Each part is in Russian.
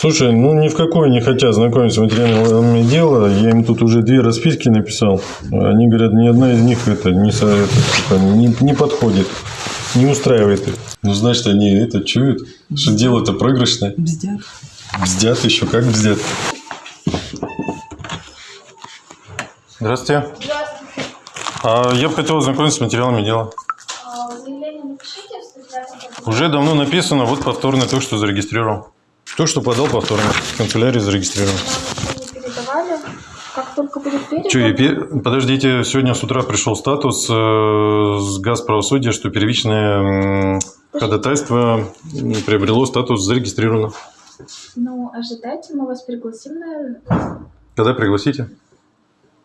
Слушай, ну ни в какой не хотят знакомиться с материалами дела. Я им тут уже две расписки написал. Они говорят, ни одна из них это не, это, типа, не, не подходит, не устраивает их. Ну, значит, они это чуют, что дело-то проигрышное. Бздят. Бздят еще, как бздят. Здравствуйте. Здравствуйте. А я бы хотел ознакомиться с материалами дела. А, Заявление напишите в 105 году. Уже давно написано, вот повторно только что зарегистрировал. То, что подал повторно. В канцелярии передавали. Как только будет передано, Че, и пе- подождите, сегодня с утра пришел статус э, с Газправосудия, что первичное м, ходатайство приобрело статус зарегистрировано. ну, ожидайте, мы вас пригласим на... Когда пригласите?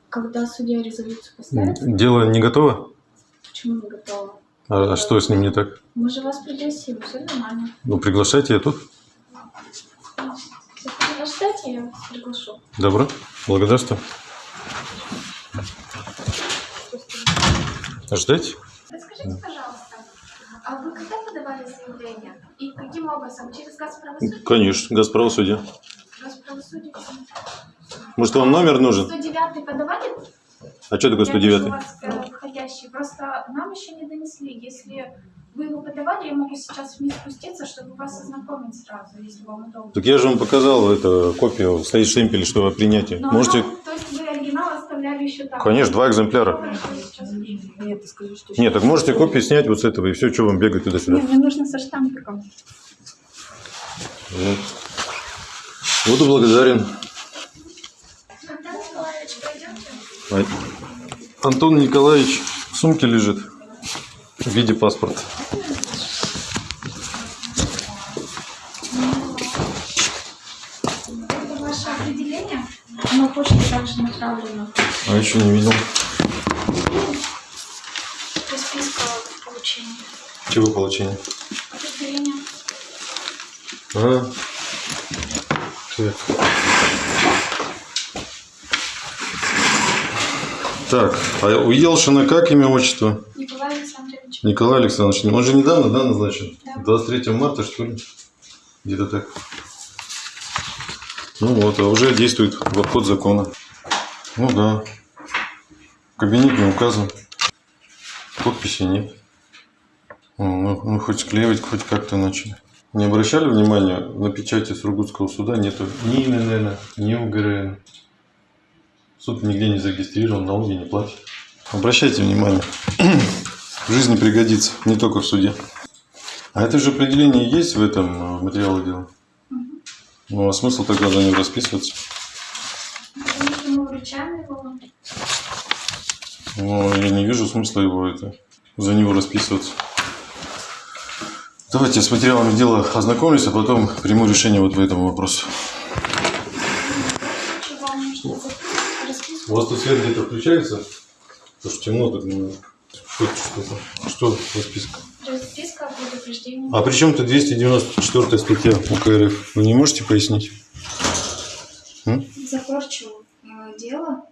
Когда судья резолюцию поставит. Дело не готово? Почему не готово? А, а что с ним не так? Мы же вас пригласим, все нормально. Ну, приглашайте, я тут. Если ожидайте, я приглашу. Добро. Благодарствую. Ждайте. Расскажите, пожалуйста, а вы когда подавали заявление? И каким образом? Через Газправосудие? Конечно, Газправосудие. Газправосудие? Может, вам номер нужен? 109 подавали? А что такое Я вижу 109? у вас э, входящий. Просто нам еще не донесли. Если вы его подавали, я могу сейчас вниз спуститься, чтобы вас ознакомить сразу, если вам удобно. Так я же вам показал это копию, стоит штемпель, что о принятии. Но Можете... она- то есть вы оригинал оставляли еще там? Конечно, два экземпляра. Нет, ты скажи, что Нет, так можете копии снять вот с этого, и все, что вам бегать туда-сюда. Нет, мне нужно со штампиком. Вот. Буду благодарен. Когда Николаевич? А- Антон Николаевич в сумке лежит в виде паспорта. Это ваше определение? Оно почтой также направлено. А еще не видел. Расписка получения. Чего получения? Определение. А. Так. Так, а у Елшина как имя, отчество? Николай Александрович. Николай Александрович. Он же недавно, да, назначен? Да. 23 марта, что ли? Где-то так. Ну вот, а уже действует в обход закона. Ну да. Кабинет не указан. Подписи нет. О, Ну, ну, хоть склеивать, хоть как-то начали. Не обращали внимания, на печати Сургутского суда нету ни ИНН, ни УГРН. Суд нигде не зарегистрирован, налоги не платит. Обращайте внимание. В жизни пригодится, не только в суде. А это же определение есть в этом э, материале дела? Ну, а смысл тогда за него расписываться? Мы ему вручаем его. Ну, я не вижу смысла его это, за него расписываться. Давайте с материалами дела ознакомлюсь, а потом приму решение вот по этому вопросу. Чего вам нужно расписку? У вас тут свет где-то включается? Потому что темно тут немножко. Что что-то? Что расписка? Расписка о предупреждении. А при чем тут 294 статья УК РФ? Вы не можете пояснить? М? За порчу э, дела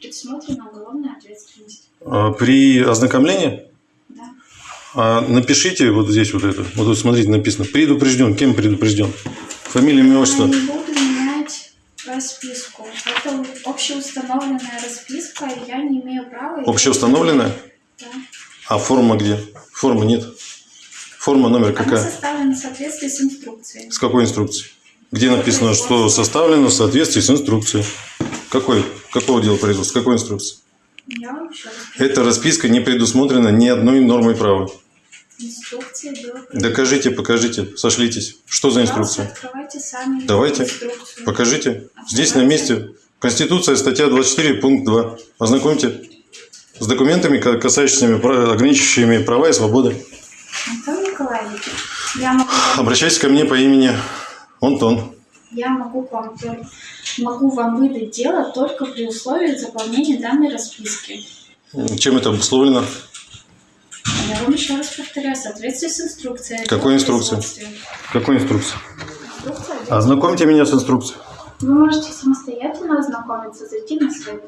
предусмотрена уголовная ответственность. А При ознакомлении Да. а напишите вот здесь вот это. Вот тут смотрите, написано. Предупрежден. Кем предупрежден? Фамилия, имя, отчество. Расписку. Это общеустановленная расписка, и я не имею права... Общеустановленная? Да. А форма где? Формы нет. Форма номер Она какая? составлена в соответствии с инструкцией. С какой инструкцией? Где написано, что составлено в соответствии с инструкцией? Какой? Какого дела производства? С какой инструкции? Я раз Эта расписка не предусмотрена ни одной нормой права. Инструкции было... Докажите, покажите, сошлитесь. Что за инструкция? Открывайте сами Давайте. инструкцию. Покажите. Здесь на месте. Конституция, статья 24, пункт 2. Ознакомьте с документами, ка- касающимися, ограничивающими права и свободы. Антон Николаевич, я могу, Обращайтесь ко мне по имени Антон. я могу, вам, могу вам выдать дело только при условии заполнения данной расписки. Чем это обусловлено? Я вам еще раз повторяю, в соответствии с инструкцией. Какой инструкцией? Какой инструкции? Инструкция Ознакомьте меня с инструкцией. Вы можете самостоятельно ознакомиться, зайти на сайт.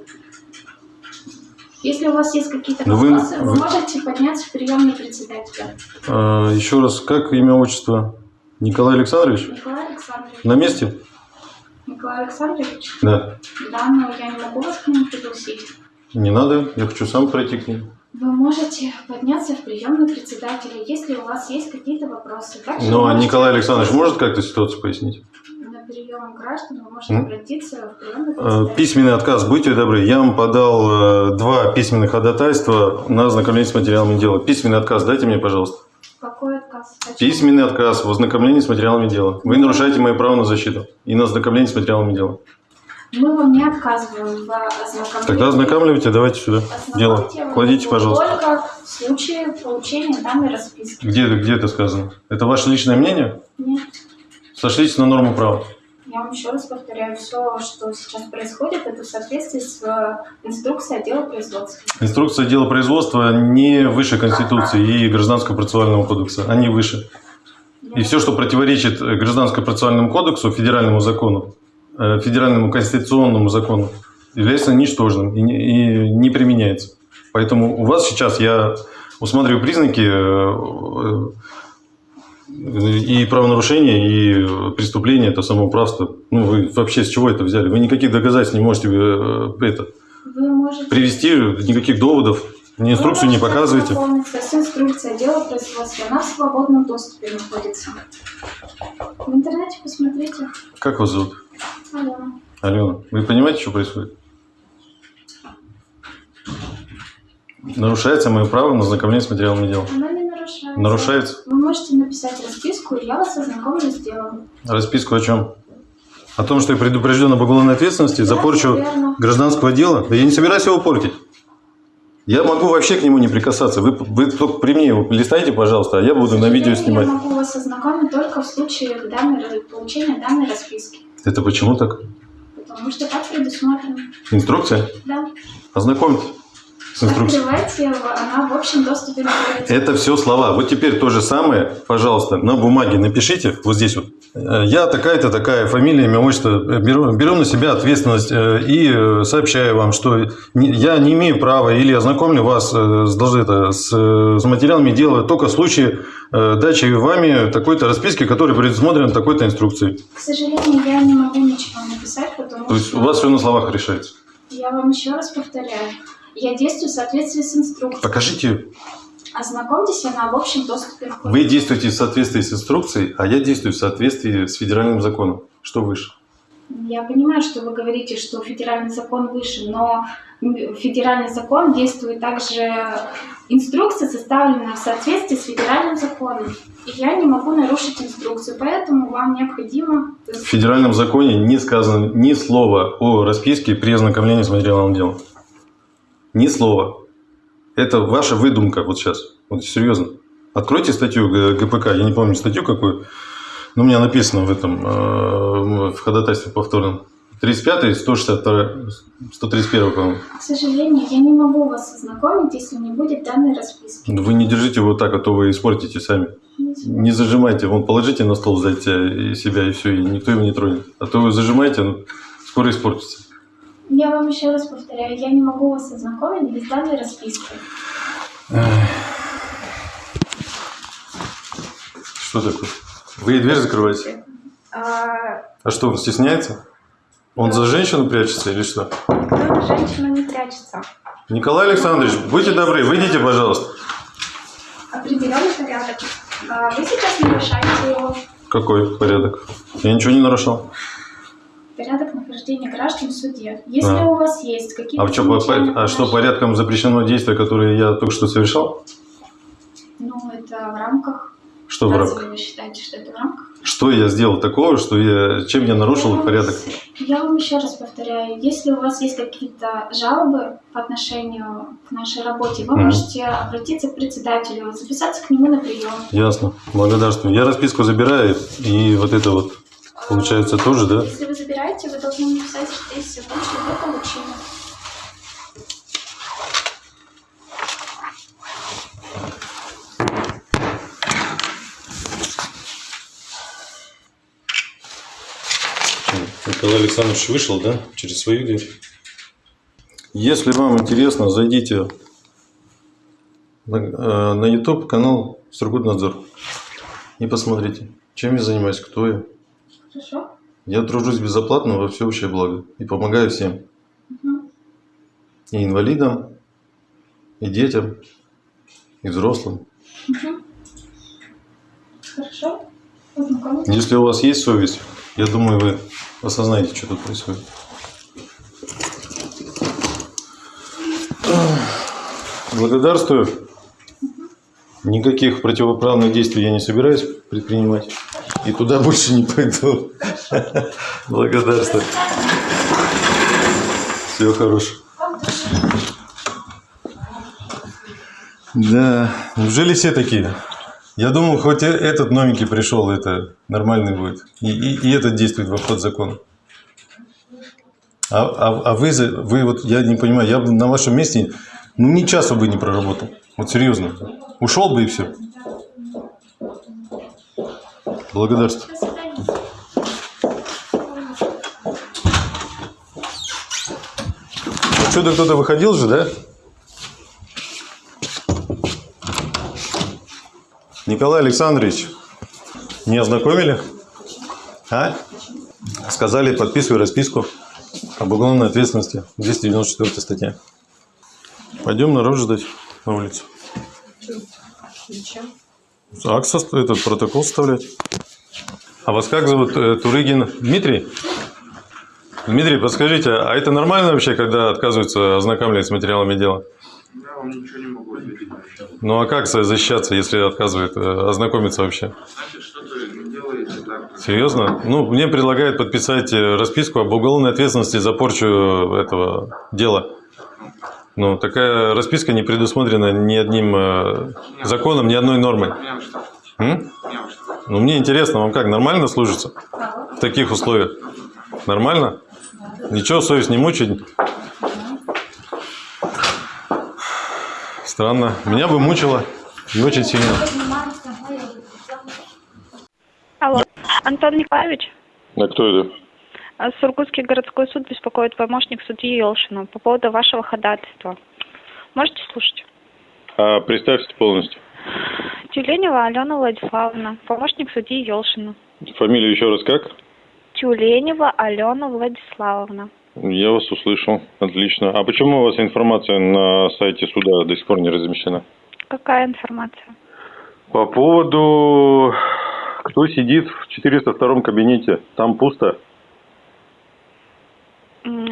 Если у вас есть какие-то Ну, вопросы, вы, вы- можете подняться в приемный председателя. А, еще раз, как имя, отчество? Николай Александрович? Николай Александрович. На месте? Николай Александрович? Да. Да, но я не могу вас к нему пригласить. Не надо, я хочу сам пройти к ним. Вы можете подняться в приемную председателя, если у вас есть какие-то вопросы. Также Ну, вы а можете Николай Александрович может как-то ситуацию пояснить? На прием граждан вы можете обратиться в приемную Э. Письменный отказ, будьте добры. Я вам подал э, два письменных ходатайства на ознакомление с материалами дела. Письменный отказ дайте мне, пожалуйста. Какой отказ? Почему? Письменный отказ в ознакомлении с материалами дела. Вы нарушаете мое право на защиту и на ознакомление с материалами дела. Мы вам не отказываем в ознакомлении. Тогда ознакомливайте, давайте сюда. Дело. Кладите, пожалуйста. Только в случае получения данной расписки. Где, где это сказано? Это ваше личное мнение? Нет. Сошлитесь на норму права. Я вам еще раз повторяю, все, что сейчас происходит, это в соответствии с э, инструкцией отдела производства. Инструкция дела производства не выше Конституции и Гражданского процессуального кодекса. Они выше. И все, что противоречит э, Гражданскому процессуальному кодексу, федеральному закону, федеральному конституционному закону, является ничтожным и не, и не применяется. Поэтому у вас сейчас я усматриваю признаки э, э, и правонарушения, и преступления, это самоуправство. Ну, вы вообще с чего это взяли? Вы никаких доказательств не можете э, это, Вы можете... привести, никаких доводов, инструкцию не можете показываете. ознакомиться с инструкцией отдела производства. Она в свободном доступе находится. В интернете посмотрите. Как вас зовут? Алена. Алена, вы понимаете, что происходит? Нарушается мое право на ознакомление с материалами дела. Она не нарушается. Нарушается? Вы можете написать расписку, и я вас ознакомлю с делом. Расписку о чем? О том, что я предупрежден об уголовной ответственности за порчу верно. гражданского дела? Да я не собираюсь его портить. Я могу вообще к нему не прикасаться. Вы, вы только при мне его листайте, пожалуйста, а я буду на видео снимать. Я могу вас ознакомить только в случае данной, получения данной расписки. Это почему так? Потому что так предусмотрено. Инструкция? Да. Ознакомьтесь с инструкцией. Открывайте, она в общем доступе. Это все слова. Вот теперь то же самое, пожалуйста, на бумаге напишите, вот здесь вот. Э, Я такая-то такая, фамилия, имя, отчество. Беру, беру на себя ответственность э, и э, сообщаю вам, что я не имею права или ознакомлю вас с, это, с, с материалами дела только в случае дачи вами такой-то расписки, которая предусмотрена такой-то инструкцией. К сожалению, я не могу ничего написать, потому То есть что... у вас все на словах решается. Я вам еще раз повторяю. Я действую в соответствии с инструкцией. Покажите, Ознакомьтесь, она в общем доступе вы действуете в соответствии с инструкцией, а я действую в соответствии с федеральным законом. Что выше? Я понимаю, что вы говорите, что федеральный закон выше, но федеральный закон действует также... Инструкция составлена в соответствии с федеральным законом. И я не могу нарушить инструкцию, поэтому вам необходимо... В федеральном законе не сказано ни слова о расписке при ознакомлении с материалом дела. Ни слова. Это ваша выдумка вот сейчас. Вот серьезно. Откройте статью Г- ГПК, я не помню статью какую, но у меня написано в этом, э, в ходатайстве повторном. 35 162 131 по-моему. К сожалению, я не могу вас ознакомить, если не будет данной расписки. Вы не держите его так, а то вы испортите сами. Не зажимайте, вон положите на стол сзади тебя и себя, и все, и никто его не тронет. А то вы зажимаете, ну, скоро испортится. Я вам еще раз повторяю, я не могу вас ознакомить без данной расписки. Что такое? Вы ей дверь закрываете? А, А что, он стесняется? Он за женщину прячется или что? ну, женщина не прячется. Николай Александрович, будьте добры, выйдите, пожалуйста. Определенный порядок. А, Вы сейчас нарушаете его. Какой порядок? Я ничего не нарушал. Порядок нахождения граждан в суде. Если А. у вас есть какие-то... А, в чё, по- замечания а что по порядком запрещено действие, которое я только что совершал? Ну, это в рамках. Что в Разве рамках? вы считаете, что это в рамках? Что я сделал такого, что я, чем я нарушил Я порядок? Я вам еще раз повторяю, если у вас есть какие-то жалобы по отношению к нашей работе, вы Мгм. можете обратиться к председателю, записаться к нему на прием. Ясно, благодарствую. Я расписку забираю, и вот это вот, получается, тоже, да? Если вы забираете, вы должны написать здесь что вы получили. Николай Александрович вышел, да, через свою дверь. Если вам интересно, зайдите на, э, на YouTube канал Сургутнадзор и посмотрите. Чем я занимаюсь? Кто я? Хорошо? Я тружусь безоплатно во всеобщее благо и помогаю всем. Мгм. И инвалидам, и детям, и взрослым. Мгм. Хорошо? Познакомились? Если у вас есть совесть, я думаю, вы осознаете, что тут происходит. Благодарствую. Никаких противоправных действий я не собираюсь предпринимать. И туда больше не пойду. Благодарствую. Всего хорошего. Да, неужели все такие? Я думал, хоть э- этот новенький пришел, это нормальный будет. И, и, и этот действует в обход закона. А, а, а вы, вы вот, я не понимаю, я бы на вашем месте, ну, ни часа бы не проработал. Вот серьезно. Ушел бы и все. Благодарствую. Отсюда кто-то выходил же, да? Николай Александрович, не ознакомили? А? Сказали, подписывай расписку об уголовной ответственности. 294 статья. Пойдем народ ждать на улицу. Зачем? Этот протокол составлять. А вас как зовут? Э, Турыгин Дмитрий? Дмитрий, подскажите, а это нормально вообще, когда отказываются ознакомливать с материалами дела? Я вам ничего не могу ответить. Ну а как защищаться, если отказывает э, ознакомиться вообще? Значит, что-то делаете так. Серьезно? Ну, мне предлагают подписать э, расписку об уголовной ответственности за порчу этого дела. Ну, такая расписка не предусмотрена ни одним э, законом, ни одной нормой. М? Ну, мне интересно, вам как, нормально служится в таких условиях? Нормально? Ничего, совесть не мучает? Странно. Меня бы мучило. И очень сильно. Алло, Антон Николаевич, А кто это? А, Сургутский городской суд беспокоит помощник судьи Елшина по поводу вашего ходатайства. Можете слушать? А, представьте полностью. Тюленева Алена Владиславовна, помощник судьи Елшина. Фамилию еще раз как? Тюленева Алена Владиславовна. Я вас услышал. Отлично. А почему у вас информация на сайте суда до сих пор не размещена? Какая информация? По поводу, кто сидит в 402 кабинете. Там пусто.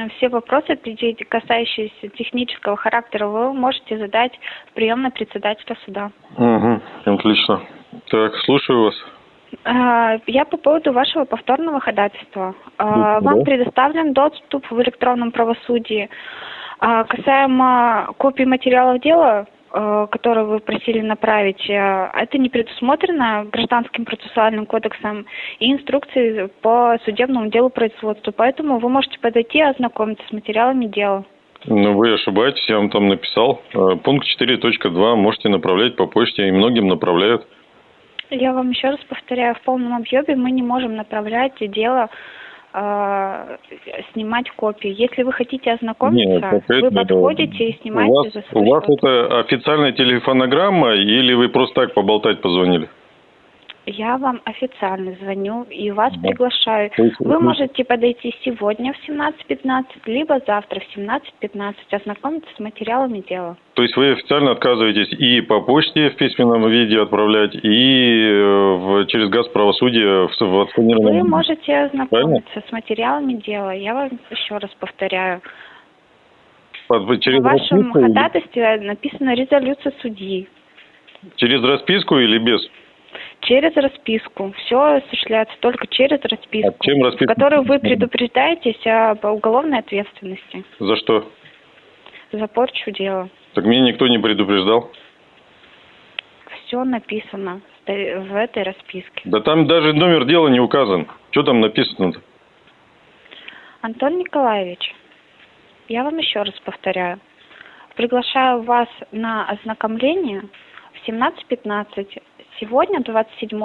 М, Все вопросы, касающиеся технического характера, вы можете задать в приемной председателя суда. Угу. Отлично. Так, слушаю вас. А, Я по поводу вашего повторного ходатайства. А, Да. Вам предоставлен доступ в электронном правосудии. А, Касаемо копий материалов дела, э, которые вы просили направить, э, это не предусмотрено Гражданским процессуальным кодексом и инструкцией по судебному делу производства. Поэтому вы можете подойти и ознакомиться с материалами дела. Ну, вы ошибаетесь, я вам там написал. Э, Пункт 4.2 можете направлять по почте, и многим направляют. Я вам еще раз повторяю, в полном объеме мы не можем направлять дело, э, снимать копии. Если вы хотите ознакомиться, Нет, вы подходите и У снимаете вас, за свой у вас счет. это официальная телефонограмма или вы просто так поболтать позвонили? Я вам официально звоню и вас Да. приглашаю. Вы можете подойти сегодня в 17.15, либо завтра в 17.15, ознакомиться с материалами дела. То есть вы официально отказываетесь и по почте в письменном виде отправлять, и э, в- через газ правосудия в, в отсканированном Вы можете ознакомиться с материалами дела. Я вам еще раз повторяю. Под- через, В вашем ходатайстве написана резолюция судьи. через расписку или без? Через расписку. Все осуществляется только через расписку. А чем расписка? В которой вы предупреждаетесь об уголовной ответственности За что? за порчу дела. Так меня никто не предупреждал. Все написано в в этой расписке. Да там даже номер дела не указан. Что там написано-то? Антон Николаевич, я вам еще раз повторяю. Приглашаю вас на ознакомление в 17.15 сегодня, 27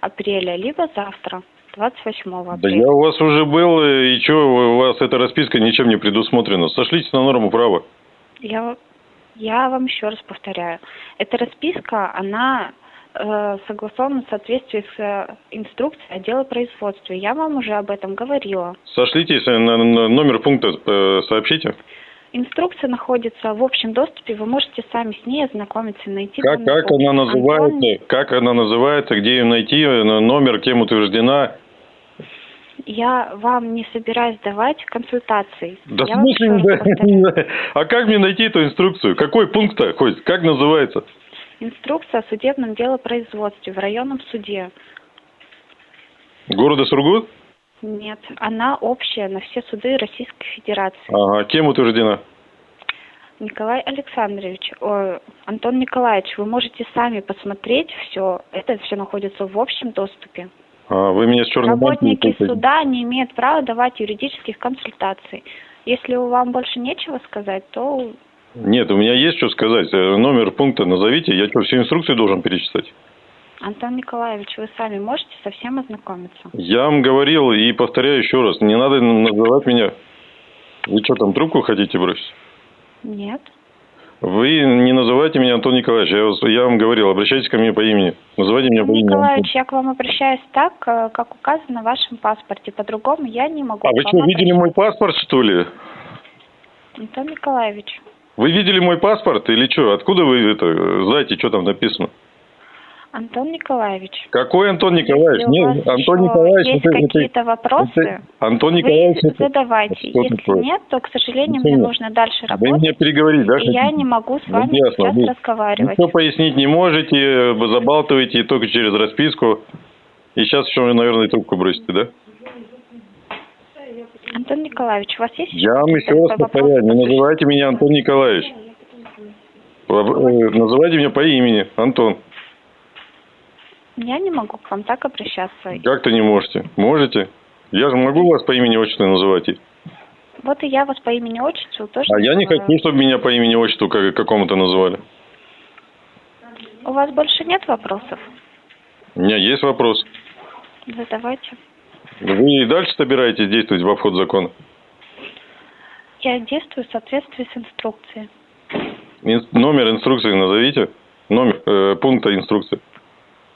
апреля, либо завтра, 28 Да апреля. я у вас уже был, и что у вас эта расписка ничем не предусмотрена? Сошлитесь на норму права. Я, я вам еще раз повторяю. Эта расписка, она э, согласовано в соответствии с э, инструкцией отдела производства. Я вам уже об этом говорила. Сошлитесь на, на номер пункта, э, сообщите. Инструкция находится в общем доступе, вы можете сами с ней ознакомиться и найти. Как, как она Антон- называется, как она называется, где ее найти, э, номер, кем утверждена. Я вам не собираюсь давать консультаций. Да Я смысле, да? а как мне найти эту инструкцию? Какой пункт-то хоть? Как называется? Инструкция о судебном делопроизводстве в районном суде. Города Сургут? Нет, она общая на все суды Российской Федерации. Ага, кем утверждена? Николай Александрович, ой, Антон Николаевич, вы можете сами посмотреть все. Это все находится в общем доступе. А, вы меня с черным Работники суда не имеют права давать юридических консультаций. Если вам больше нечего сказать, то Нет, у меня есть что сказать. Э, Номер пункта назовите. Я что, всю инструкцию должен перечитать? Антон Николаевич, вы сами можете со всем ознакомиться. Я вам говорил и повторяю еще раз. Не надо называть меня. Вы что, там трубку хотите бросить? Нет. Вы не называйте меня Антон Николаевич. Я, вас- я вам говорил, обращайтесь ко мне по имени. Называйте меня по Антон имени. Николаевич, я к вам обращаюсь так, э, как указано в вашем паспорте. По-другому я не могу. А вы что, видели мой паспорт, что ли? Антон Николаевич, Вы видели мой паспорт или что? Откуда вы это знаете, что там написано? Антон Николаевич. Какой Антон Николаевич? Нет, Антон Николаевич. есть какие-то вопросы, это- Антон вы Николаевич. это- задавайте. Что Если такое? нет, то, к сожалению, мне нет. нужно дальше Вы работать. меня переговорить, да? я не могу с Ну, вами ясно, сейчас вы- разговаривать. Ничего пояснить не можете, э, забалтываете только через расписку. И сейчас еще, наверное, трубку бросите, да? Антон Николаевич, у вас есть Я вам еще раз повторяю, не называйте меня Антон Николаевич. Э, Называйте меня по имени, Антон. Я не могу к вам так обращаться. Как-то не можете. Можете? Я же могу вас по имени отчеству называть. Вот и я вас по имени отчеству тоже А я не хочу, чтобы меня по имени отчеству как- какому-то называли. У вас больше нет вопросов? У меня есть вопрос. Задавайте. Вы и дальше собираетесь действовать в обход закона? Я действую в соответствии с инструкцией. Ин- номер инструкции назовите. Номер э, пункта инструкции.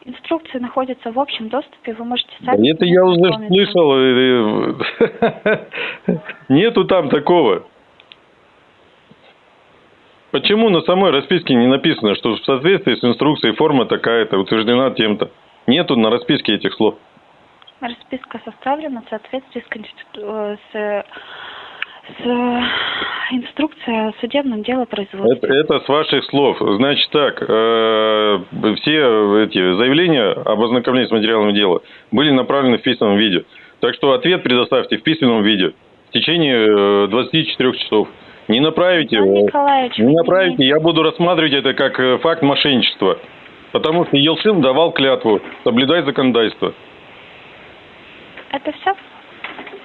Инструкции находятся в общем доступе, вы можете Да сами... это ней я уже слышал. Нету там такого. Почему на самой расписке не написано, что в соответствии с инструкцией форма такая-то, утверждена тем-то? Нету на расписке этих слов. Расписка составлена в соответствии с, конститу- э, с, с э, инструкцией о судебном делопроизводстве. Это, это с ваших слов. Значит так, э, все эти заявления об ознакомлении с материалами дела были направлены в письменном виде. Так что ответ предоставьте в письменном виде в течение э, 24 часов. Не направите, э, Николаевич, не направите, я буду рассматривать это как э, факт мошенничества. Потому что Елшин давал клятву соблюдать законодательство. Это все?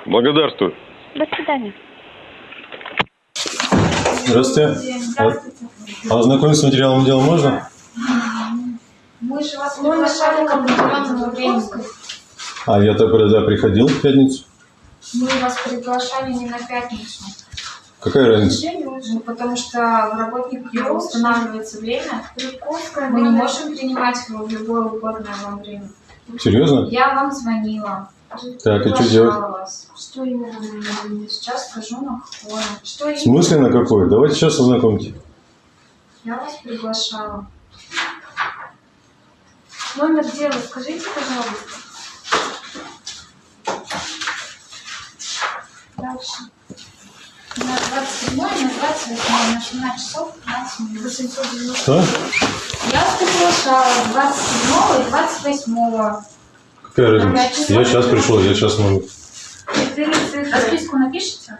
Благодарствую. До свидания. Здравствуйте. А ознакомиться с материалом дела можно? Мы же вас приглашали к определенному времени. А я тогда приходил в пятницу. Мы вас приглашали не на пятницу. Какая разница? Ну, потому что в работник бюро устанавливается время. Мы не можем принимать его в любое угодное вам время. Серьезно? Я вам звонила. Так, и что делать? Вас. Что именно? Сейчас скажу на фоне. Что В смысле на какой? Давайте сейчас ознакомьте. Я вас приглашала. Номер дела скажите, пожалуйста. Дальше. На 27 на 28 на 17 часов 15 минут. 890. Что? Я вас приглашала 27 и 28 Какая разница? Я сейчас пришел, я сейчас могу. Расписку напишите?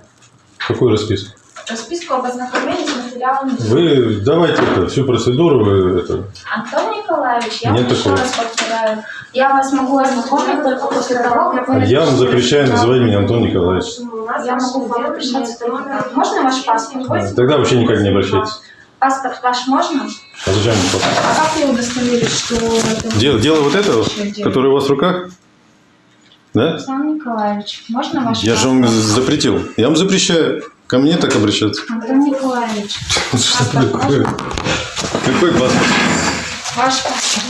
Какую расписку? Расписку об ознакомлении с материалами. Вы давайте это, всю процедуру, вы это. Антон Николаевич, я Нет вам еще такого. раз повторяю. Я вас могу ознакомить только после того, как вы Я вам запрещаю называть меня Антон Николаевич. Я могу вам обращаться. Можно ваш паспорт? А, Тогда вообще никак не обращайтесь. Паспорт ваш можно? А зачем паспорт? А как вы удостоверить, что это Дело, дело вот этого, Дело. которое у вас в руках? Да? Александр Николаевич, можно ваш Я же вам запретил. Я вам запрещаю ко мне так обращаться. Антон Николаевич, Что такое? Какой паспорт? Ваш паспорт.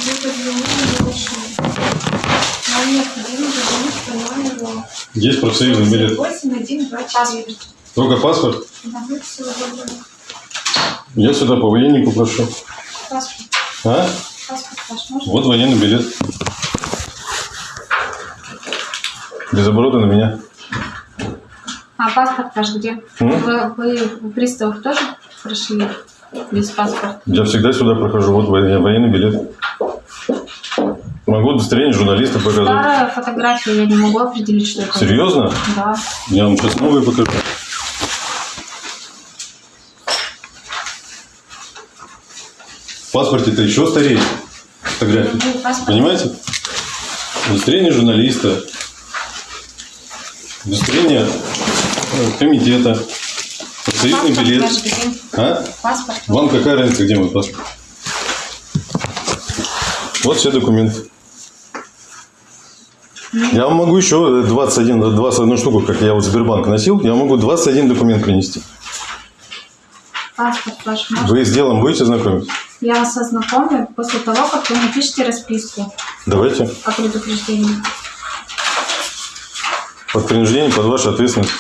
Вам необходимо позвонить по номеру Есть профсоюзный билет. 8124. Только паспорт. Да, всего доброго. Я сюда по военнику прошу. Паспорт. А? Паспорт ваш можно? Вот военный билет. Без оборота на меня. А паспорт ваш где? М? Вы, вы приставов тоже прошли без паспорта? Я всегда сюда прохожу. Вот воен- военный билет. Могу удостоверение журналиста показать. Старая фотография, я не могу определить, что это. Серьезно? Да. Я вам сейчас новые покажу. Паспорте-то еще старее фотографии. Паспорт. Понимаете? Удостоверение журналиста, удостоверение э, комитета, профсоюзный билет. А? Паспорт. Вам какая разница, где мой паспорт? Вот все документы. Я вам могу еще 21, 21 штуку, как я вот Сбербанк носил, я могу 21 документ принести. Паспорт ваш? Вы с делом будете знакомить? Я вас ознакомлю после того, как вы напишите расписку Давайте. о предупреждении. Под принуждение, под вашу ответственность.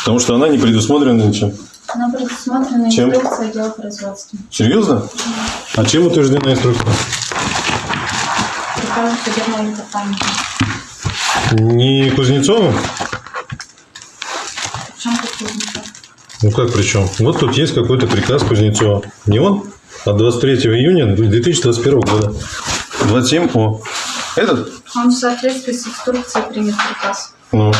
Потому что она не предусмотрена ничем. Она предусмотрена Чем? инструкция отдела производства. Серьезно? А чем утверждена инструкция? Приказом судебного департамента. Не Кузнецовым? Причем тут кузница? Ну как причем? Вот тут есть какой-то приказ Кузнецова. Не он? От 23 июня 2021 года. 27 О. Этот? Он в соответствии с инструкцией принят приказ. Ну.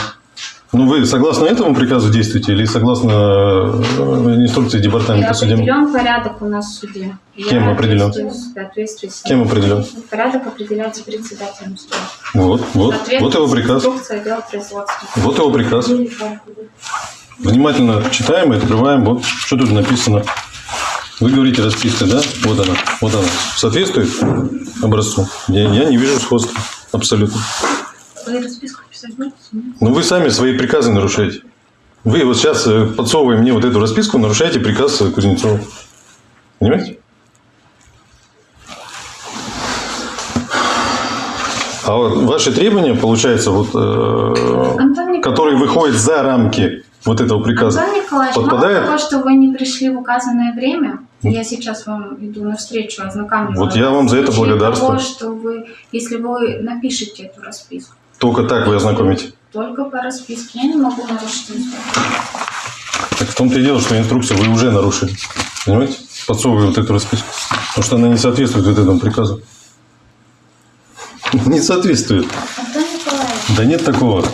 Ну, вы согласно этому приказу действуете или согласно э, инструкции департамента судебного? определен порядок у нас в суде. Кем Я определен? Кем определен? Порядок определяется председателем суда. Вот, вот, вот его приказ. Вот его приказ. Внимательно читаем и открываем. Вот что тут написано. Вы говорите расписка, да? Вот она, вот она. Соответствует образцу? Я, я не вижу сходства. Абсолютно. Вы расписку писать будете? Ну, вы сами свои приказы нарушаете. Вы вот сейчас, э, подсовывая мне вот эту расписку, нарушаете приказ э, Кузнецова. Понимаете? А вот ваши требования, получается, вот, э, которые выходят за рамки вот этого приказа, Антон Николаевич, подпадает? того, что вы не пришли в указанное время, я сейчас вам иду навстречу, ознакомлю. Вот я вам за это благодарствую. Того, что вы, если вы напишете эту расписку, только так вы ознакомите. только по расписке, я не могу нарушить инструкцию. Так в том-то и дело, что инструкцию вы уже нарушили. Понимаете? Подсовывая вот эту расписку. Потому что она не соответствует вот этому приказу. Не соответствует. Антон Николаевич, Да нет такого.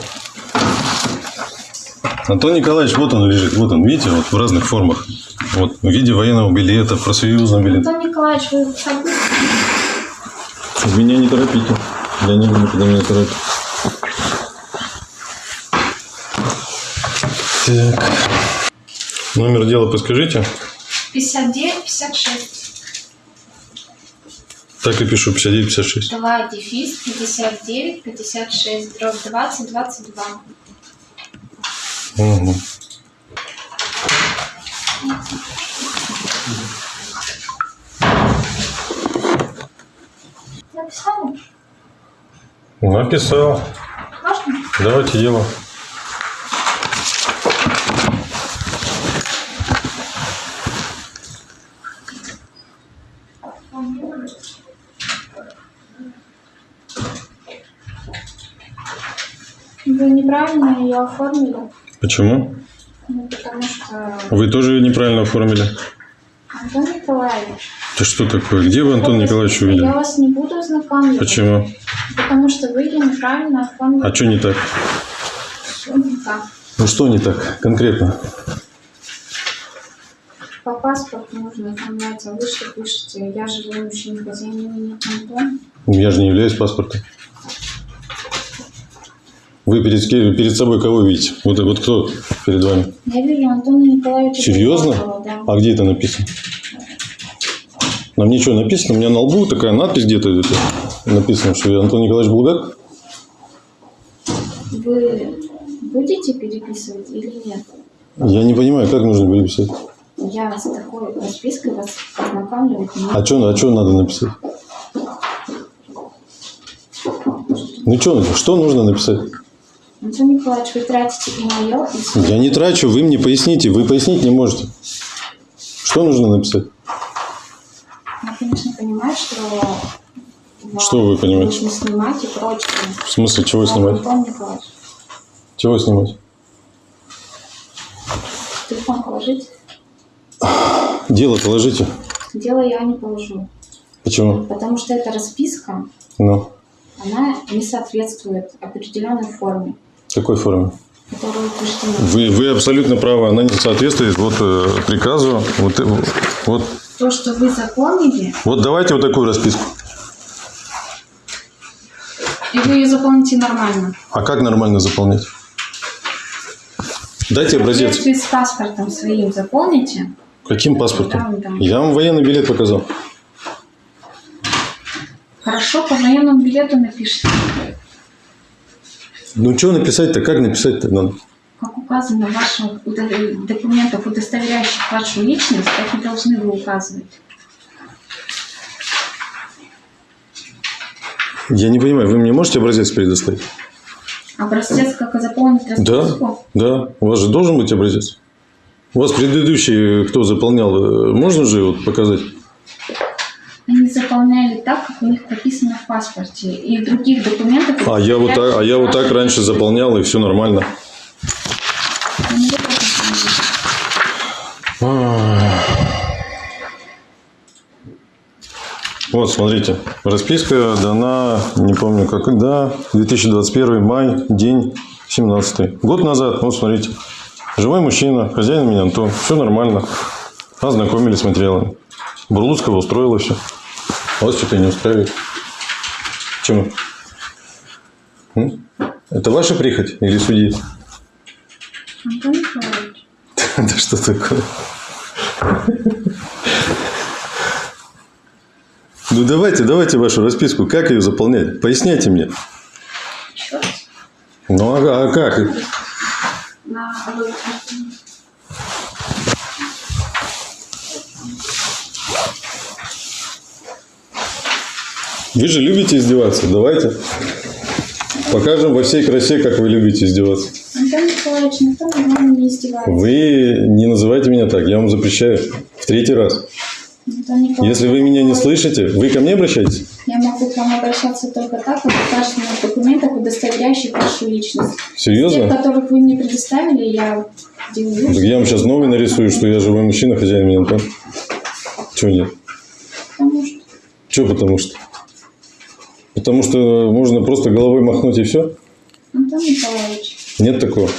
Антон Николаевич, вот он лежит, вот он, видите, вот в разных формах. Вот в виде военного билета, профсоюзного билета. Антон Николаевич, вы? Меня не торопите. Я не люблю, когда меня торопят. Так. Номер дела подскажите. 59, 56. Так и пишу, 59-56. 2 дефис 59, 56, дробь 20, 22. Угу. Написали? Написал. Можно? Давайте дело. Вы неправильно ее оформили. Почему? Ну, потому что... Вы тоже неправильно оформили. Антон Николаевич. Это что такое? Где вы Антон Николаевич Я увидели? вас не буду ознакомливать. Почему? Потому что вы ее неправильно оформили. А что не так? Всё не так. Ну что не так конкретно? По паспорту нужно оформлять, а вы что пишете? Я живу в мужчине хозяин Антон. Я же не являюсь паспортом. Вы перед, перед собой кого видите? Вот, вот кто перед вами? Я вижу Антона Николаевича. Серьезно? Да. А где это написано? На мне что написано? У меня на лбу такая надпись где-то написано, что я Антон Николаевич Булгак. Вы будете переписывать или нет? Я не понимаю, как нужно переписать. Я с такой распиской вас не А что а чё надо написать? Ну что, что нужно написать? Антон Николаевич, вы тратите и мое, и свое. Я не трачу, вы мне поясните. Вы пояснить не можете. Что нужно написать? Я, конечно, понимаю, что... Что вы понимаете? Нужно снимать и прочее. В смысле, чего снимать? Антон Николаевич, Чего снимать? телефон положите. Дело положите. Дело я не положу. Почему? Потому что эта расписка, Ну, она не соответствует определенной форме, в какой форме? Вы, вы абсолютно правы. Она не соответствует вот э, приказу. Вот, э, вот, То, что вы заполнили, вот давайте вот такую расписку. и вы ее заполните нормально. А как нормально заполнять? Дайте образец. соответствии с паспортом своим заполните. Каким Да, паспортом? да. Я вам военный билет показал. Хорошо, по военному билету напишите. Ну, что написать-то? Как написать-то надо? Как указано в ваших документах, удостоверяющих вашу личность, так и должны вы указывать. Я не понимаю, вы мне можете образец предоставить? Образец, как заполнить Да, расписку? да. У вас же должен быть образец. У вас предыдущий, кто заполнял, э, можно же вот показать? Заполняли так, как у них прописано в паспорте. И в других документах... А я вот так, а я вот так раньше заполнял, и все нормально. Вот смотрите. Расписка дана, не помню когда, 2021 май, день 17. Год назад, вот смотрите. Живой мужчина, хозяин меня Антон. Все нормально. Ознакомились с материалами. Бурлуцкого устроила все. Вас что-то не устраивает. Почему? М? Это ваша прихоть или судьи? Антон Николаевич, Да что такое? Ну давайте, давайте вашу расписку. Как ее заполнять? Поясняйте мне. Ну а, а как? на Вы же любите издеваться. Давайте. Покажем во всей красе, как вы любите издеваться. Антон Николаевич, никто над не издевается. Вы не называйте меня так. Я вам запрещаю. В третий раз. Если вы меня не слышите, вы ко мне обращаетесь? Я могу к вам обращаться только так, как указано в документах, удостоверяющих вашу личность. Серьезно? которых вы мне предоставили, я делаю. Так я вам сейчас новый нарисую, что я живой мужчина, хозяин меня Антон. Чего нет? Потому что Чего потому что? Потому что можно просто головой махнуть и все? Антон Николаевич, Нет такого.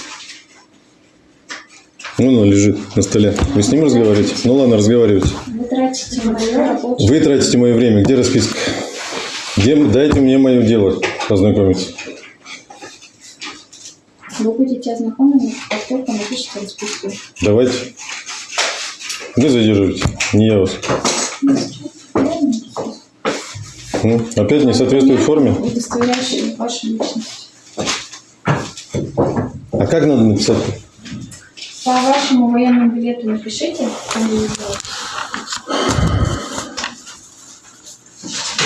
Вон он лежит на столе. Вы с ним разговариваете? Ну ладно, разговаривайте. вы тратите мое рабочее... Вы тратите мое время. Где расписка? Где, дайте мне мое дело познакомиться. Вы будете ознакомлены, как только напишите расписку. Давайте. Вы задерживаете. Не я вас. Ну, опять не соответствует форме. Удостоверяющие вашу личность. А как надо написать? По вашему военному билету напишите.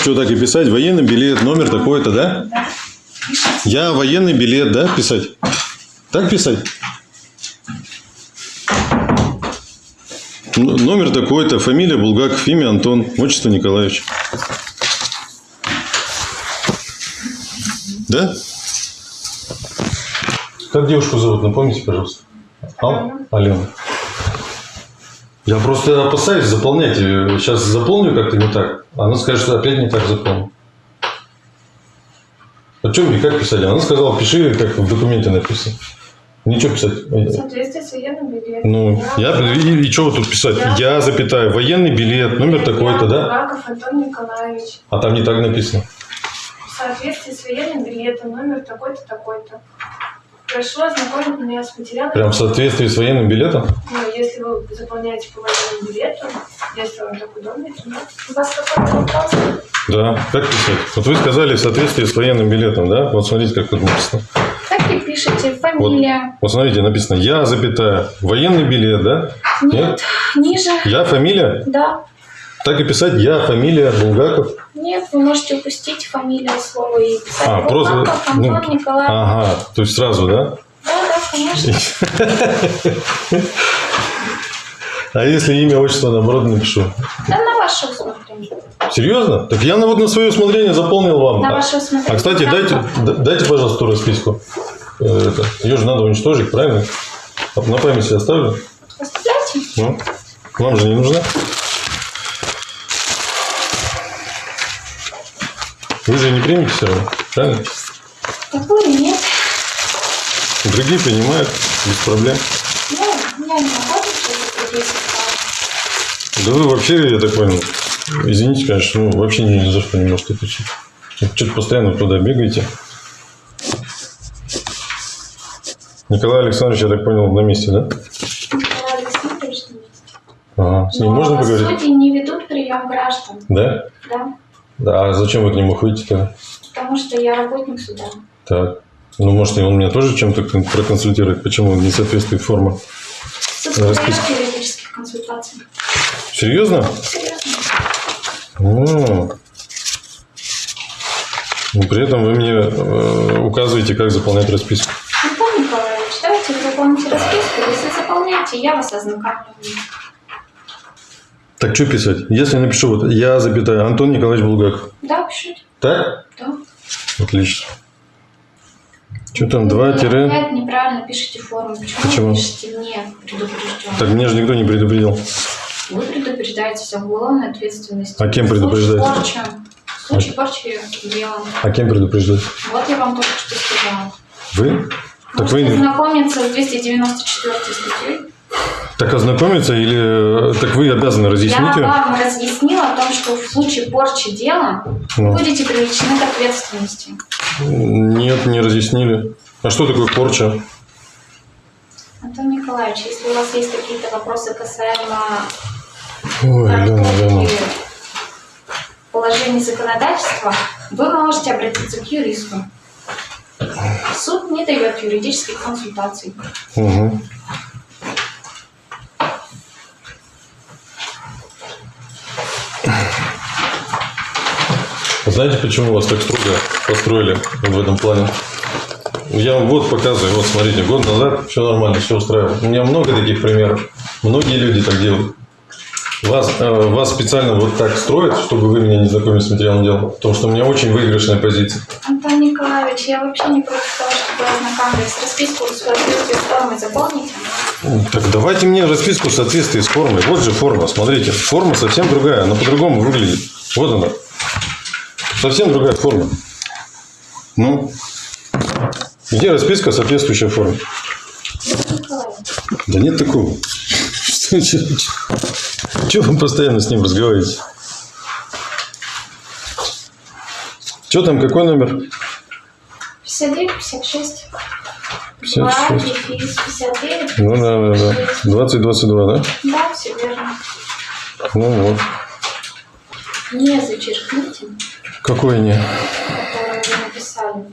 Что так и писать? Военный билет, номер такой-то, да? Да. Я военный билет, да, писать? Так писать? Н- Номер такой-то, фамилия Булгаков, имя Антон, отчество Николаевич. Да? Как девушку зовут, напомните, пожалуйста. Ал? Алена. Я просто опасаюсь заполнять. ее. Сейчас заполню как-то не так. Она скажет, что опять не так заполнил. А что мне как писать? Она сказала, пиши, как в документе написано. Ничего писать. В соответствии с военным билетом. Ну, я, и, и что вот тут писать? Я, запятая, военный билет, номер такой-то, да? Булгаков Антон Николаевич. А там не так написано. Соответствии с военным билетом, номер такой-то, такой-то. Прошу ознакомить меня с материалами. Прям в соответствии с военным билетом? Ну, если вы заполняете по военному билету, если вам так удобно, то нет. У вас какой-то вопрос? Да. Как писать? Вот вы сказали в соответствии с военным билетом, да? Вот смотрите, как тут написано. Так и пишете фамилия. Вот смотрите, написано «Я, запятая, военный билет», да? Нет, ниже. «Я, фамилия». Да. Так и писать «Я, фамилия, Булгаков». Нет, вы можете упустить фамилию слова и писать А, просто, Булгаков Антон ну, Николаевич. Ага, то есть сразу, да? Да, да, конечно. А если имя, отчество, наоборот, напишу? Да, на ваше усмотрение. Серьезно? Так я на, вот на свое усмотрение заполнил вам. На А- ваше усмотрение. А, кстати, Да. дайте, дайте, пожалуйста, ту расписку. Э, Это, ее же надо уничтожить, правильно? На памяти оставлю. Оставляйте. Ну, вам же не нужна. Вы же не примете все равно, правильно? Такую нет. Другие принимают без проблем. Ну, я не могу что Да вы вообще, я так понял, извините, конечно, ну, вообще ни, за что не можете отвечать. Что-то постоянно туда бегаете. Николай Александрович, я так понял, на месте, да? Николай Александрович на месте. Ага. С ним Но можно поговорить? судьи не ведут прием граждан. Да? Да. Да, а зачем вы к нему ходите-то? Потому что я работник суда. Так. Ну, может, он меня тоже чем-то кон- проконсультирует, почему не соответствует форма. Подает юридических консультаций. Серьезно? Серьезно. О. Но при этом вы мне э, указываете, как заполнять расписку. Антон Николаевич, давайте вы заполните расписку. Если заполняете, я вас ознакомлю. Так что писать? Если напишу вот я, запятая, Антон Николаевич Булгаков. Да, пишите. Так? Да. Отлично. Что там, Вы два тире? опять неправильно пишете форму. Почему, Почему? вы пишете не предупрежден? Так меня же никто не предупредил. Вы предупреждаете об уголовной ответственности. А кем предупреждаете? порчи- В случае порчи дела. А кем предупреждать? Вот я вам только что сказала. Вы? Так Можете вы... ознакомиться с 294 статьей. Так ознакомиться или... э, Так вы обязаны Я разъяснить ее? вам разъяснила о том, что в случае порчи дела Ну. будете привлечены к ответственности. Нет, не разъяснили. А что такое порча? Антон Николаевич, если у вас есть какие-то вопросы касаемо Ой, Лена, Лена. положений законодательства, вы можете обратиться к юристу. Суд не дает юридических консультаций. Угу. Знаете, почему вас так строго построили в этом плане? Я вам вот показываю, вот смотрите, год назад все нормально, все устраивало. У меня много таких примеров. Многие люди так делают. Вас, э, вас специально вот так строят, чтобы вы меня не знакомили с материалом дела. Потому что у меня очень выигрышная позиция. Антон Николаевич, я вообще не против того, чтобы ознакомились с расписку в соответствии с формой заполните. Так давайте мне расписку в соответствии с формой. Вот же форма, смотрите. Форма совсем другая, она по-другому выглядит. Вот она. Совсем другая форма. Ну, где расписка, соответствующая Николаевич, Да нет такого. Чего вы постоянно с ним разговариваете? Что там, какой номер? 59, 56. 56. 2, дефис, 59. Ну да, да, да. 2022, да? Да, все верно. Ну вот. Не зачеркните, Какой не? написали.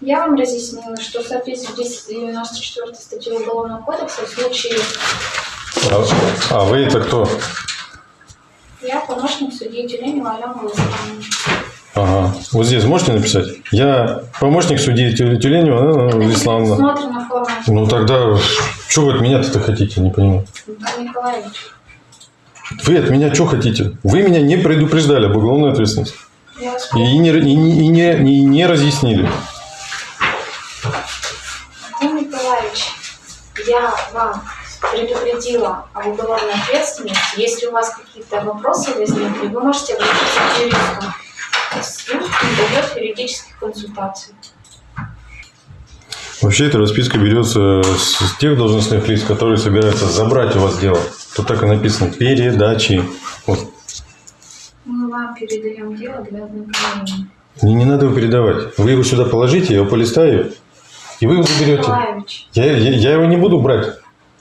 Я вам разъяснила, что в соответствии с 294 статьей Уголовного кодекса в случае А, а вы это кто? я помощник судьи Тюленева Алена Владимировна. Ага. Вот здесь можете написать? Я помощник судьи Тю- Тюленева Анна Исламовна. Смотрена форма. Ну тогда, что вы от меня-то хотите, не понимаю. Николаевич, Вы от меня что хотите? Вы меня не предупреждали об уголовной ответственности. И не, и не, и не, и не разъяснили. Антон Николаевич, я вам предупредила об уголовной ответственности. Если у вас какие-то вопросы возникли, вы можете обратиться к юристу. Не дает юридических консультаций. Вообще эта расписка берется с тех должностных лиц, которые собираются забрать у вас дело. Тут так и написано передачи. Вот. Мы вам передаем дело для ознакомления. Мне не надо его передавать. Вы его сюда положите, я его полистаю, и вы его заберете. Я, я, я его не буду брать.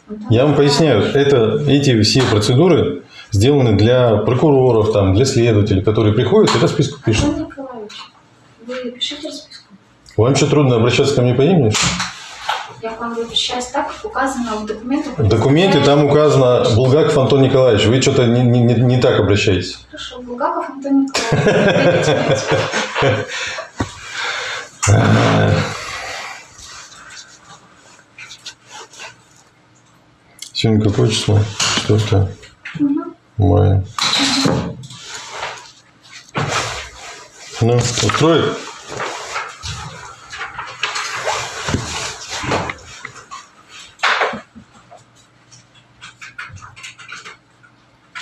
Антон Я вам поясняю, это, эти все процедуры сделаны для прокуроров, там, для следователей, которые приходят и расписку пишут. Вы пишите расписку. Вам что, трудно обращаться ко мне по имени? Я к вам обращаюсь так, как указано в документах. В документе там указано Булгаков Антон Николаевич. Вы что-то не, не- не- так обращаетесь. Хорошо, Булгаков Антон Николаевич. Сегодня какое число? Четвертое мая. Ну, устроит?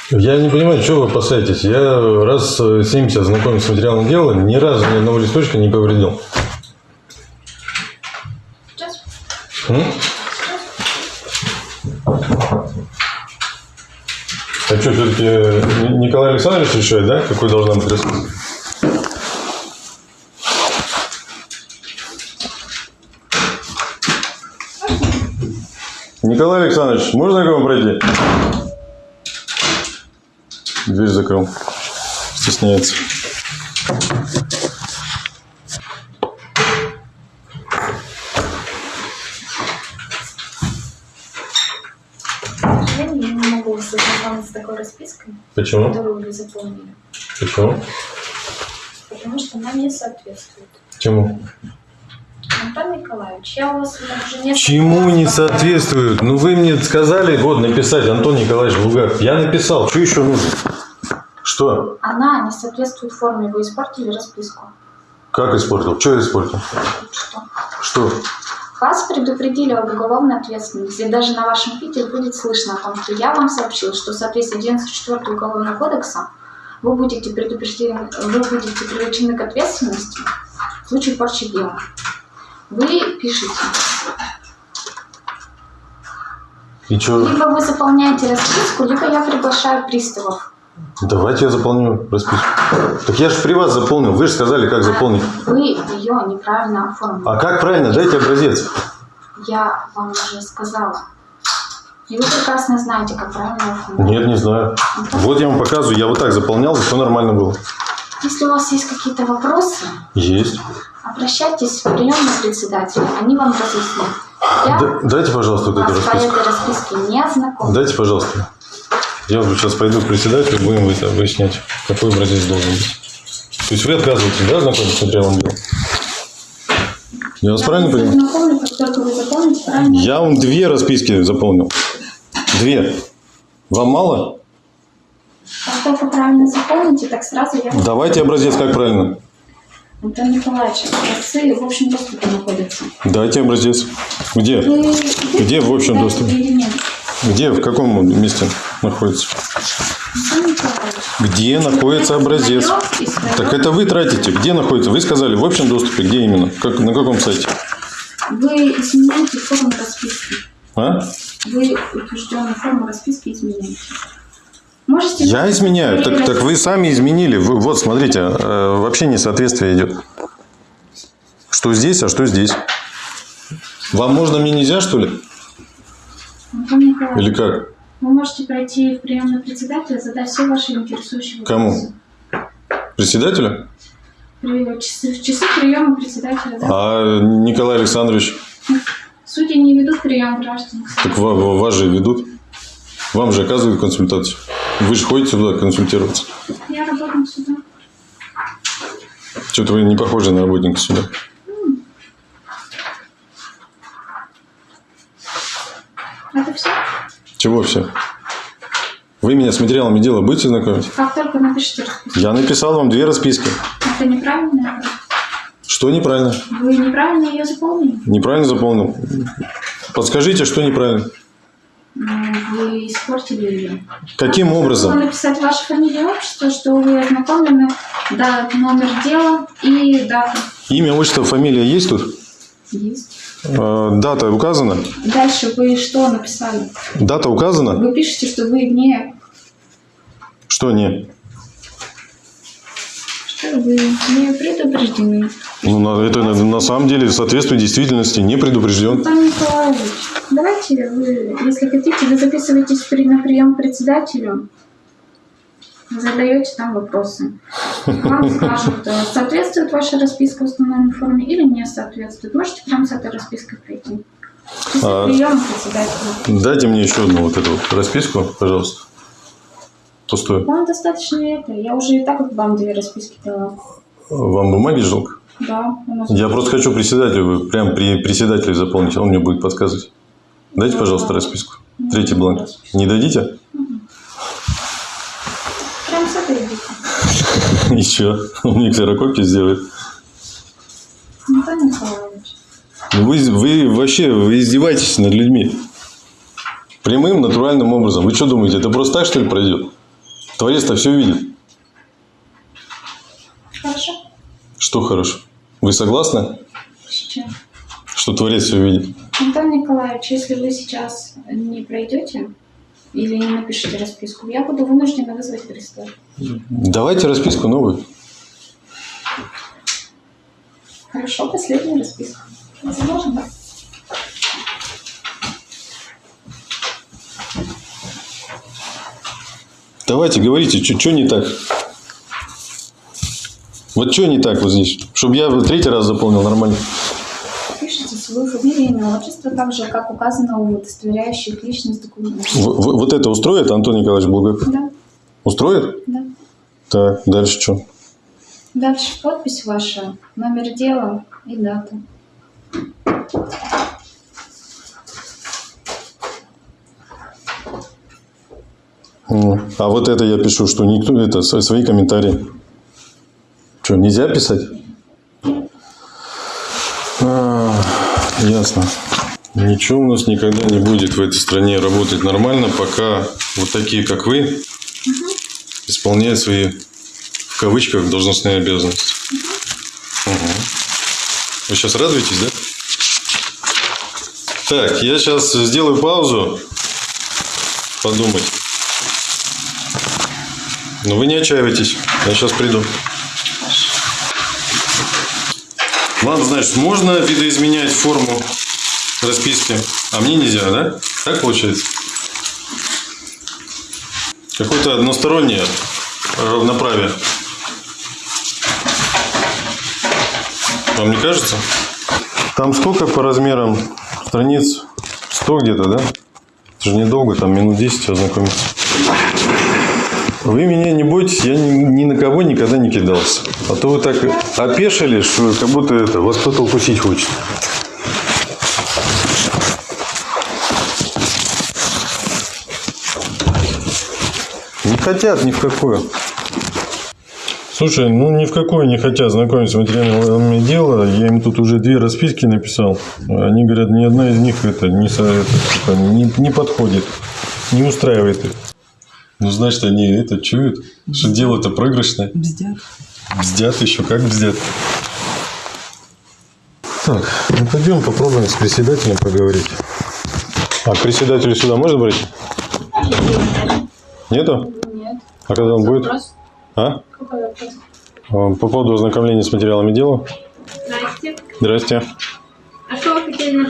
Я не понимаю, что вы опасаетесь. Я раз э, 70 знакомился с материалом дела, ни разу ни одного листочка не повредил. Сейчас. М? А что, все-таки Николай Александрович решает, да, какой должна быть расписка? Николай Александрович, можно к вам пройти? Дверь закрыл. Стесняется. Я не могу с такой распиской, Почему? которую вы заполнили, Почему? потому что она не соответствует. Чему? Антон Николаевич, я у вас уже несколько Чему не спрашивала. соответствует? Ну вы мне сказали вот написать Антон Николаевич Булгаков. Я написал. Что еще нужно? Что? Она не соответствует форме. Вы испортили расписку. Как испортил? Что я испортил? Что? Что? Вас предупредили об уголовной ответственности. И даже на вашем видео будет слышно о том, что я вам сообщил, что в соответствии с 94 Уголовного кодекса вы будете предупреждены, вы будете привлечены к ответственности в случае порчи дела. Вы пишете, И что? либо вы заполняете расписку, либо я приглашаю приставов. Давайте я заполню расписку. Так я же при вас заполнил. Вы же сказали, как заполнить. Вы ее неправильно оформили. А как правильно? Дайте образец. Я вам уже сказала. И вы прекрасно знаете, как правильно оформить. Нет, не знаю. Вот я вам показываю. Я вот так заполнял, и все нормально было. Если у вас есть какие-то вопросы, Есть. Обращайтесь в приемный председателя, они вам разъяснят. Я Да- дайте, пожалуйста, вот эту расписку. этой расписке не ознакомлю. Дайте, пожалуйста. Я вот сейчас пойду к председателю, будем это выяснять, какой образец должен быть. То есть вы отказываетесь, да, знакомиться с материалом дела? Я вас правильно вас понимаю? вы заполните правильно. Я вам две расписки заполнил. Две. Вам мало? Как только правильно заполните, так сразу я... Давайте образец, как правильно. Антон Николаевич, образцы в общем доступе находятся. Дайте образец. Где? Вы Где в общем доступе? Где, в каком месте находится? Где находится образец? Так это вы тратите. Где находится? Вы сказали, в общем доступе. Где именно? Как, на каком сайте? Вы изменяете форму расписки. А? Вы утвержденную форму расписки изменяете. Можете... Я изменяю. Так, так вы сами изменили. Вы, вот, смотрите, э, вообще несоответствие идет. Что здесь, а что здесь? Вам можно, мне нельзя, что ли? Или как? вы можете пройти в приемный председателя, задать все ваши интересующие Кому? вопросы. Председателя? При- часы, в часы приема председателя, да? А Николай Александрович? Судьи не ведут прием граждан. Так ва- ва- вас же ведут. Вам же оказывают консультацию. Вы же ходите туда консультироваться. Я работаю сюда. Что-то вы не похожи на работника сюда. Это все. Чего все? Вы меня с материалами дела будете знакомить? Как только напишите расписку. Я написал вам две расписки. Это неправильно. Что неправильно? Вы неправильно ее заполнили. Неправильно заполнил. Подскажите, что неправильно. Вы испортили ее. Каким образом? написать вашу фамилию отчество, что вы ознакомлены, да, номер дела и дата. Имя, отчество, фамилия есть тут? Есть. Э, Дата указана? Дальше вы что написали? Дата указана? Вы пишете, что вы не... Что не? Что вы не предупреждены. Ну, на- это на, на самом деле соответствует действительности, не предупрежден. Антон Николаевич, давайте вы, если хотите, вы записываетесь при, на прием к председателю. Задаете там вопросы. Вам скажут, э, соответствует ваша расписка установленной форме или не соответствует. Можете прямо с этой распиской прийти. А- председателя. Дайте мне еще одну вот эту вот расписку, пожалуйста. Пустую. Вам достаточно это. Я уже и так вам две расписки дала. Вам бумаги жалко? Да, Я просто хочу председателю, прям при председателю заполнить, он мне будет подсказывать. Дайте, пожалуйста, расписку. Третий бланк. Не дадите? Прям с этой идите. И что? Он мне ксерокопию сделает. Николаевич. Ну Вы, вы вообще вы издеваетесь над людьми. Прямым, натуральным образом. Вы что думаете, это просто так, что ли, пройдет? Творец-то все видит. Хорошо. Что хорошо? Вы согласны, Сейчас. что Творец все видит? Антон Николаевич, если вы сейчас не пройдете или не напишите расписку, я буду вынуждена вызвать пристав. Давайте расписку новую. Хорошо, последняя расписка. Возможно? Давайте, говорите, что не так? Вот что не так вот здесь? Чтобы я третий раз заполнил нормально. Пишите свою фамилию, имя, отчество, так же, как указано у удостоверяющих личность документов. В- вот это устроит Антон Николаевич Булгаков? Да, Устроит? да. Так, дальше что? Дальше подпись ваша, номер дела и дата. А вот это я пишу, что никто, это свои комментарии. Что, нельзя писать? А, ясно. Ничего у нас никогда не будет в этой стране работать нормально, пока вот такие, как вы, исполняют свои, в кавычках, должностные обязанности. Мгм. Вы сейчас радуетесь, да? Так, я сейчас сделаю паузу, подумать. Но вы не отчаивайтесь. Я сейчас приду. Вам, значит, можно видоизменять форму расписки, а мне нельзя, да? Так получается? Какое-то одностороннее равноправие. Вам не кажется? Там сколько по размерам страниц? 100 где-то, да? Это же недолго, там минут 10 ознакомиться. Вы меня не бойтесь, я ни, ни на кого никогда не кидался. А то вы так опешили, что как будто это, вас кто-то укусить хочет. Не хотят ни в какую. Слушай, ну ни в какую не хотят знакомиться с материалами дела. Я им тут уже две расписки написал. Они говорят, ни одна из них это не, это, типа, не, не подходит, не устраивает их. Ну, значит, они это чуют, что дело-то проигрышное. Бздят. Бздят еще, как бздят. Так, ну пойдем попробуем с председателем поговорить. А к председателю сюда можно брать? Нету? Нет. А когда он будет? Вопрос? А? Какой вопрос? А, По поводу ознакомления с материалами дела. Здрасте. Здрасте. А что вы хотели на?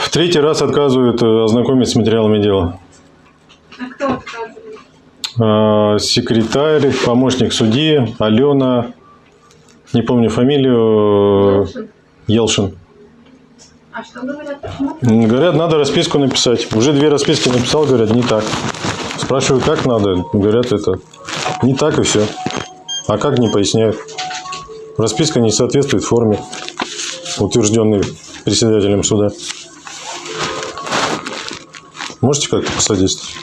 В третий раз отказывают э, ознакомить с материалами дела. А кто отказывает? А, Секретарь, помощник судьи, Алена, не помню фамилию, Елшин. А что говорят? Почему? Говорят, надо расписку написать. Уже две расписки написал, говорят, не так. Спрашиваю, как надо. Говорят, это не так и все. А как не поясняют. Расписка не соответствует форме, утвержденной председателем суда. Можете как-то посодействовать?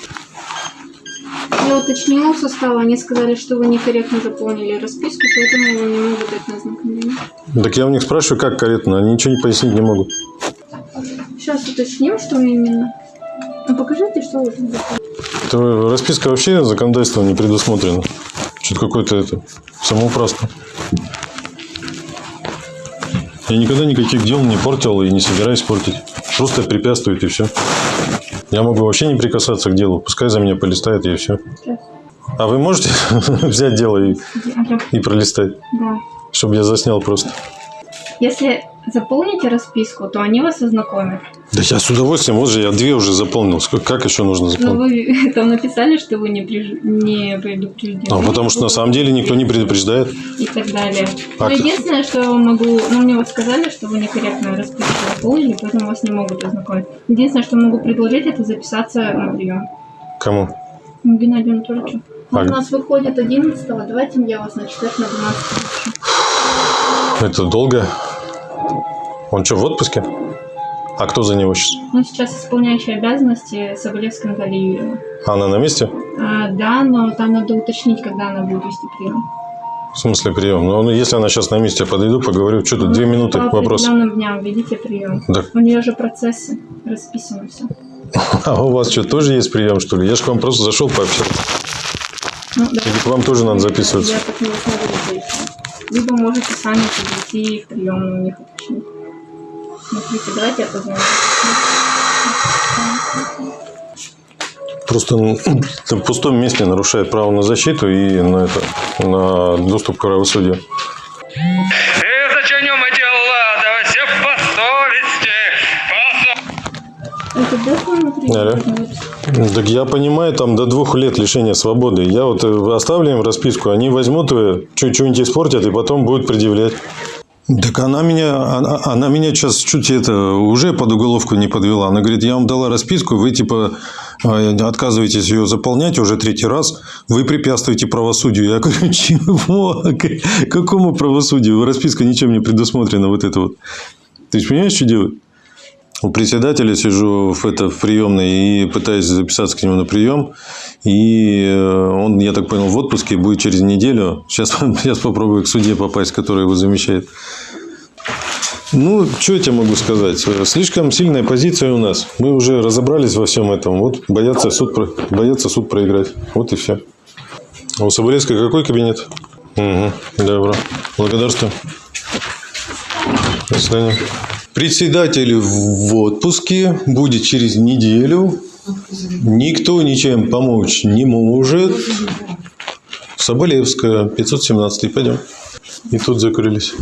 Я уточнила у состава, они сказали, что вы некорректно заполнили расписку, поэтому вы не могут дать на ознакомление. Так я у них спрашиваю, как корректно. Они ничего не пояснить не могут. Сейчас уточним, что именно. Ну покажите, что вы там. Это расписка вообще законодательством не предусмотрена. Что-то какое-то это самоуправство. Я никогда никаких дел не портил и не собираюсь портить. Просто препятствует и все. Я могу вообще не прикасаться к делу. Пускай за меня полистает и все. Сейчас. А вы можете взять дело и, и пролистать? Да. Чтобы я заснял просто. Если заполните расписку, то они вас ознакомят. Да я с удовольствием, вот же я две уже заполнил. Сколько- Как еще нужно Ну, заполнить? вы там написали, что вы не, преж- не предупреждены. А, потому что на самом деле никто не предупреждает. И так далее. А Но ты- единственное, что я могу... Ну, мне вот сказали, что вы некорректно расписку заполнили, поэтому вас не могут ознакомить. Единственное, что могу предложить, это записаться на прием. Кому? Ну, Геннадию Анатольевичу. Он А- у нас выходит 11 давайте я вас на четверг на 12 запишу. Это долго. Он что, в отпуске? А кто за него сейчас? Он сейчас исполняющий обязанности Соболевской Натальи Юрьевны. Она на месте? А, да, но там надо уточнить, когда она будет вести прием. В смысле прием? Ну, если она сейчас на месте, я подойду, поговорю. Что тут, две минуты, По вопрос. определенным дням ведите прием. Да. У нее же процессы расписаны все. А у вас что, тоже есть прием, что ли? Я же к вам просто зашел пообщаться. Ну, да. Или к вам тоже надо записываться? Я так не смогу. Либо можете сами подойти в приемную у них уточнить. Смотрите, давайте я позвоню. Просто в пустом месте нарушает право на защиту и на, это, на доступ к правосудию. Это? Алло. Так я понимаю, там до двух лет лишения свободы. Я вот э, оставлю им расписку, они возьмут ее, что-нибудь испортят, и потом будут предъявлять. Так она меня, она, она меня сейчас чуть это уже под уголовку не подвела. Она говорит, я вам дала расписку, вы типа э, отказываетесь ее заполнять уже третий раз, вы препятствуете правосудию. Я говорю, чего? Какому правосудию? Расписка ничем не предусмотрена вот это вот. Ты же понимаешь, что делать? У председателя сижу в, это, в приемной и пытаюсь записаться к нему на прием. И э, он, я так понял, в отпуске будет через неделю. Сейчас, сейчас попробую к суде попасть, который его замещает. Ну, что я тебе могу сказать? Слишком сильная позиция у нас. Мы уже разобрались во всем этом. Вот боятся суд, боятся суд проиграть. Вот и все. А у Соболевской какой кабинет? Угу, добро. Благодарствую. До свидания. Председатель в отпуске будет через неделю. Никто ничем помочь не может. Соболевская, 517. Пойдем. И тут закрылись.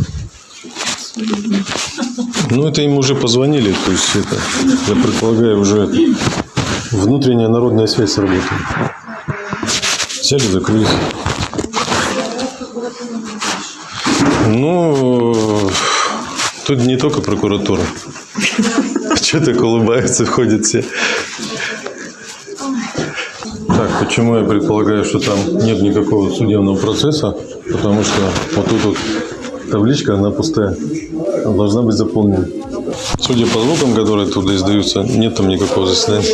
Ну, это им уже позвонили. То есть, это, я предполагаю, уже внутренняя народная связь работает. Сели, закрылись. Ну, тут не только прокуратура. Что так улыбаются, входят все. Так, почему я предполагаю, что там нет никакого судебного процесса? Потому что вот тут вот табличка, она пустая. Она должна быть заполнена. Судя по звукам, которые туда издаются, нет там никакого заседания.